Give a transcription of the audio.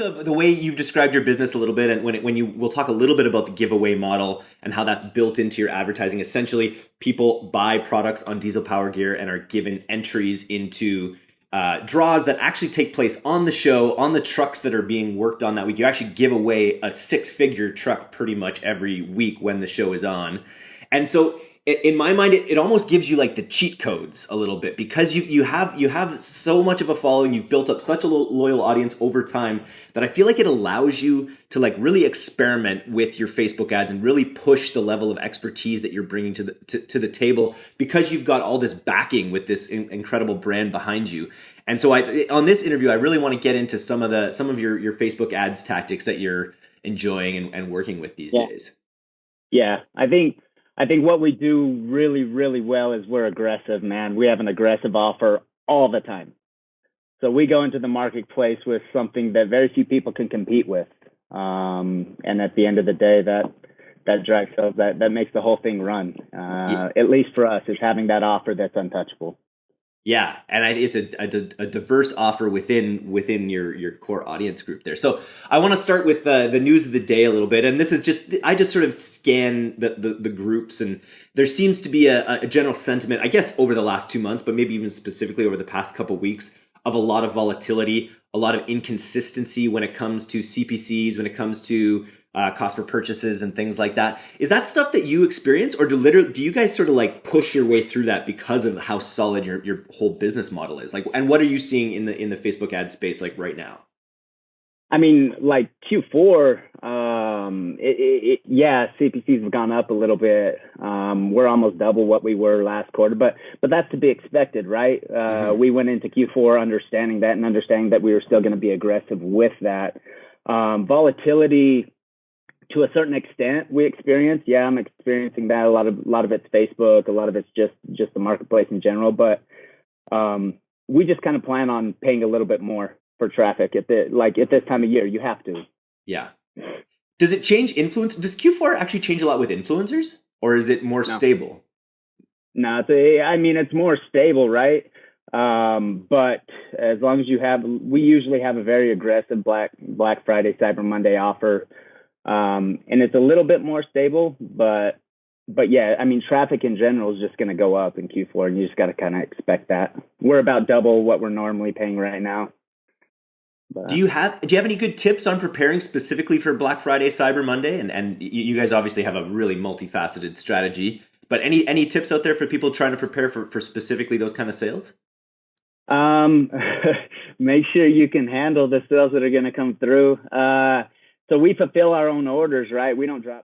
of the way you've described your business a little bit, and when it, when you we'll talk a little bit about the giveaway model and how that's built into your advertising. Essentially, people buy products on Diesel Power Gear and are given entries into uh, draws that actually take place on the show on the trucks that are being worked on that week. You actually give away a six figure truck pretty much every week when the show is on, and so in my mind it, it almost gives you like the cheat codes a little bit because you you have you have so much of a following. You've built up such a loyal audience over time that i feel like it allows you to like really experiment with your facebook ads and really push the level of expertise that you're bringing to the to, to the table because you've got all this backing with this in, incredible brand behind you. And so i on this interview i really want to get into some of the some of your your facebook ads tactics that you're enjoying and, and working with these yeah. days. Yeah. I think I think what we do really, really well is we're aggressive, man. We have an aggressive offer all the time. So we go into the marketplace with something that very few people can compete with. Um, and at the end of the day, that that drives sales. That that makes the whole thing run. Uh, yeah. At least for us, is having that offer that's untouchable. Yeah, and I, it's a, a, a, diverse offer within within your your core audience group there. So I want to start with uh, the news of the day a little bit, and this is just I just sort of scan the the, the groups, and there seems to be a, a, general sentiment, I guess, over the last two months, but maybe even specifically over the past couple weeks, of a lot of volatility, a lot of inconsistency when it comes to CPCs, when it comes to uh, cost per purchases and things like that. Is that stuff that you experience, or do literally do you guys sort of like push your way through that because of how solid your your whole business model is? Like, and what are you seeing in the in the Facebook ad space like right now? I mean, like Q4, um, it, it, it, yeah, CPCs have gone up a little bit. Um, we're almost double what we were last quarter, but but that's to be expected, right? Uh, mm-hmm. We went into Q4 understanding that and understanding that we were still going to be aggressive with that. Um, volatility, to a certain extent we experience. Yeah, I'm experiencing that. A lot of a lot of it's Facebook, a lot of it's just just the marketplace in general. But um, we just kind of plan on paying a little bit more for traffic at the like at this time of year. You have to. Yeah. Does it change influence? Does Q4 actually change a lot with influencers, or is it more no. stable? No, it's a, I mean it's more stable, right? Um, but as long as you have, we usually have a very aggressive Black Black Friday, Cyber Monday offer um, and it's a little bit more stable, but but yeah, I mean, traffic in general is just going to go up in Q4, and you just got to kind of expect that. We're about double what we're normally paying right now. But, do you have do you have any good tips on preparing specifically for Black Friday, Cyber Monday, and and you guys obviously have a really multifaceted strategy. But any any tips out there for people trying to prepare for for specifically those kind of sales? Um, make sure you can handle the sales that are going to come through. Uh, so we fulfill our own orders, right? We don't drop